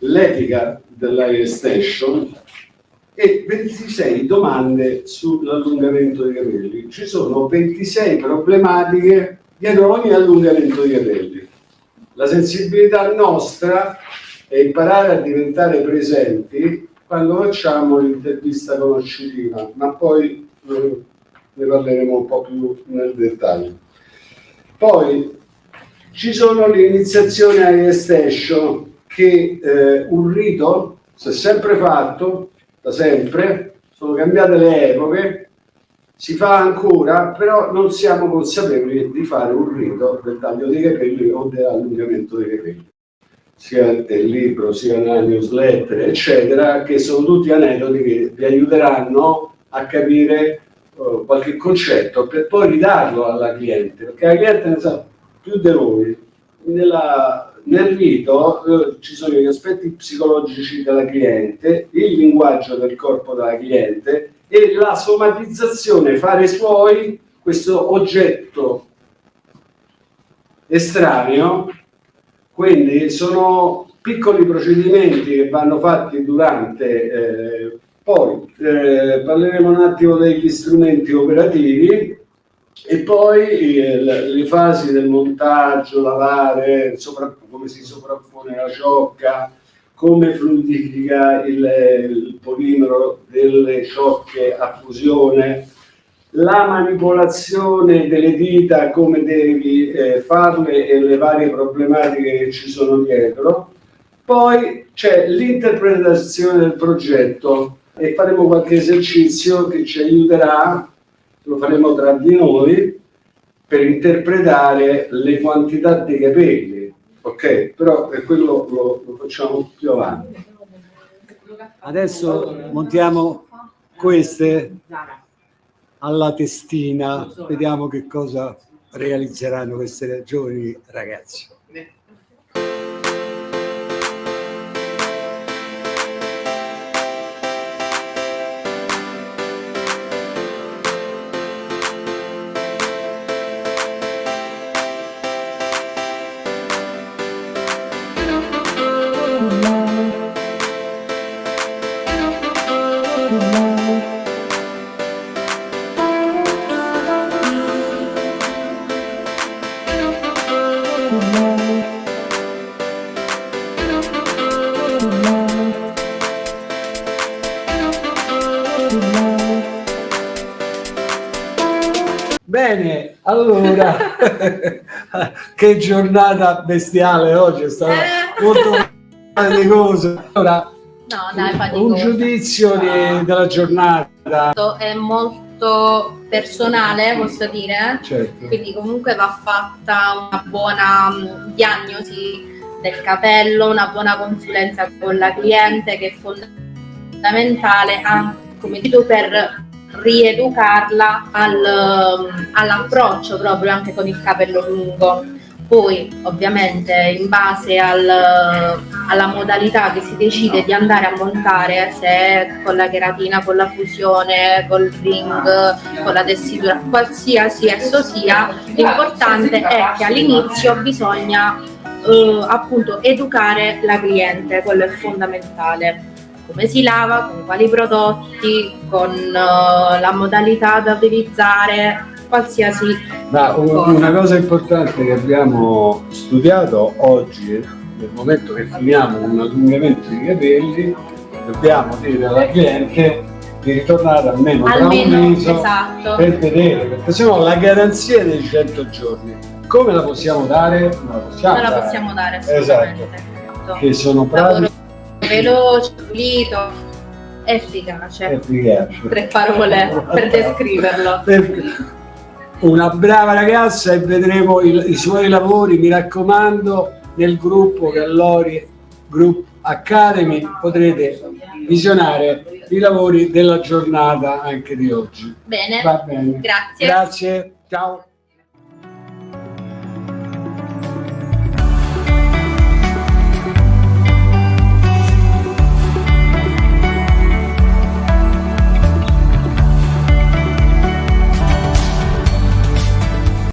l'etica dell'air station e 26 domande sull'allungamento dei capelli. Ci sono 26 problematiche dietro ogni allungamento dei capelli. La sensibilità nostra è imparare a diventare presenti quando facciamo l'intervista conoscitiva, ma poi eh, ne parleremo un po' più nel dettaglio. Poi ci sono le iniziazioni a station che eh, un rito si è sempre fatto, da sempre, sono cambiate le epoche, si fa ancora, però non siamo consapevoli di fare un rito del taglio dei capelli o dell'allungamento dei capelli sia nel libro, sia nella newsletter, eccetera, che sono tutti aneddoti che vi aiuteranno a capire uh, qualche concetto per poi ridarlo alla cliente, perché la cliente ne sa più di voi. Nella, nel rito uh, ci sono gli aspetti psicologici della cliente, il linguaggio del corpo della cliente e la somatizzazione, fare suoi questo oggetto estraneo. Quindi sono piccoli procedimenti che vanno fatti durante, eh, poi eh, parleremo un attimo degli strumenti operativi e poi eh, le fasi del montaggio, lavare, come si sovrappone la ciocca, come fluidifica il, il polimero delle ciocche a fusione, la manipolazione delle dita, come devi eh, farle e le varie problematiche che ci sono dietro. Poi c'è l'interpretazione del progetto e faremo qualche esercizio che ci aiuterà, lo faremo tra di noi, per interpretare le quantità dei capelli. Ok? Però quello lo, lo facciamo più avanti. Adesso montiamo queste alla testina, vediamo che cosa realizzeranno queste giovani ragazzi. Bene, allora, che giornata bestiale oggi, è stata eh. molto faticosa. Allora, no, dai, un giudizio no. di, della giornata. È molto personale, posso dire, certo. quindi comunque va fatta una buona mm, diagnosi del capello, una buona consulenza con la cliente che è fondamentale anche come dico per rieducarla al, all'approccio proprio anche con il capello lungo. Poi ovviamente in base al, alla modalità che si decide di andare a montare, se con la cheratina, con la fusione, col ring, con la tessitura, qualsiasi esso sia, l'importante è che all'inizio bisogna eh, appunto educare la cliente, quello è fondamentale come si lava, con quali prodotti, con uh, la modalità da utilizzare, qualsiasi Ma cosa. Una cosa importante che abbiamo studiato oggi, nel momento che finiamo un allungamento di capelli, dobbiamo dire alla cliente di ritornare almeno, almeno tra un mese esatto. per vedere, perché se no la garanzia dei 100 giorni come la possiamo dare? Non la possiamo, non la possiamo dare, assolutamente. Esatto. Che sono pratiche veloce, pulito, efficace. Efficace. Tre parole per descriverlo. Una brava ragazza e vedremo il, i suoi lavori, mi raccomando, nel gruppo Gallori Group Academy potrete visionare i lavori della giornata anche di oggi. Bene, bene. grazie. Grazie, ciao.